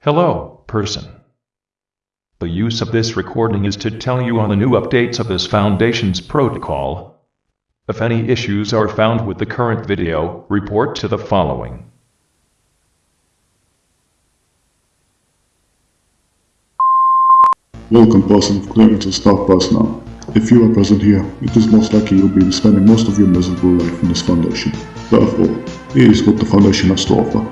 Hello, person. The use of this recording is to tell you on the new updates of this Foundation's protocol. If any issues are found with the current video, report to the following. Welcome person of clearance and staff personnel. If you are present here, it is most likely you'll be spending most of your miserable life in this foundation. Therefore, here is what the foundation has to offer.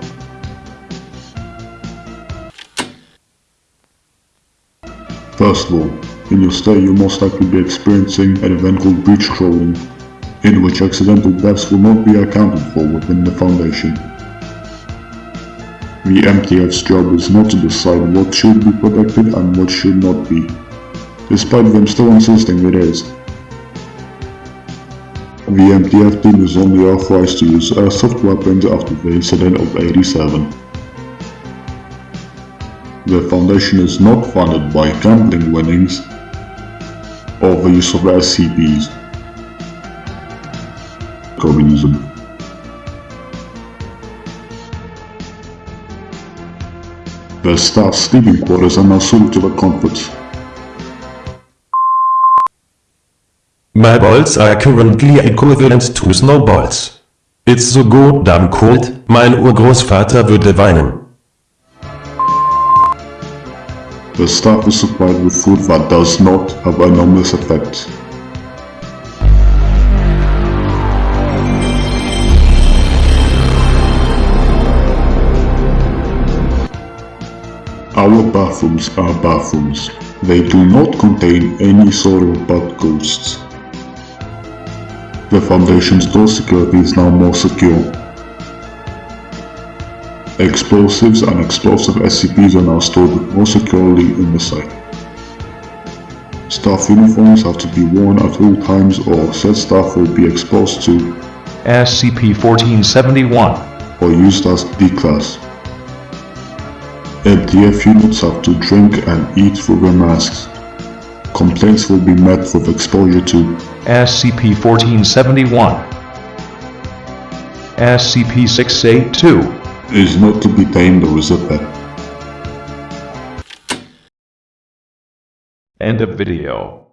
First of all, in your stay you'll most likely be experiencing an event called breach crawling, in which accidental deaths will not be accounted for within the Foundation. The MTF's job is not to decide what should be protected and what should not be, despite them still insisting it is. The MTF team is only authorized to use airsoft weapons after the incident of 87. The foundation is not funded by gambling winnings or the use of SCPs. Communism. The staff sleeping quarters are now suited to the comforts. My balls are currently equivalent to snowballs. It's so goddamn cold, mein Urgroßvater würde weinen. The staff is supplied with food that does not have anomalous effects. Our bathrooms are bathrooms. They do not contain any sort of ghosts. The Foundation's door security is now more secure. Explosives and explosive SCPs are now stored more securely in the site. Staff uniforms have to be worn at all times or said staff will be exposed to SCP-1471. or used as D-Class. MTF units have to drink and eat through their masks. Complaints will be met with exposure to SCP-1471. SCP-682. is not to be tamed or is a pet. End of video.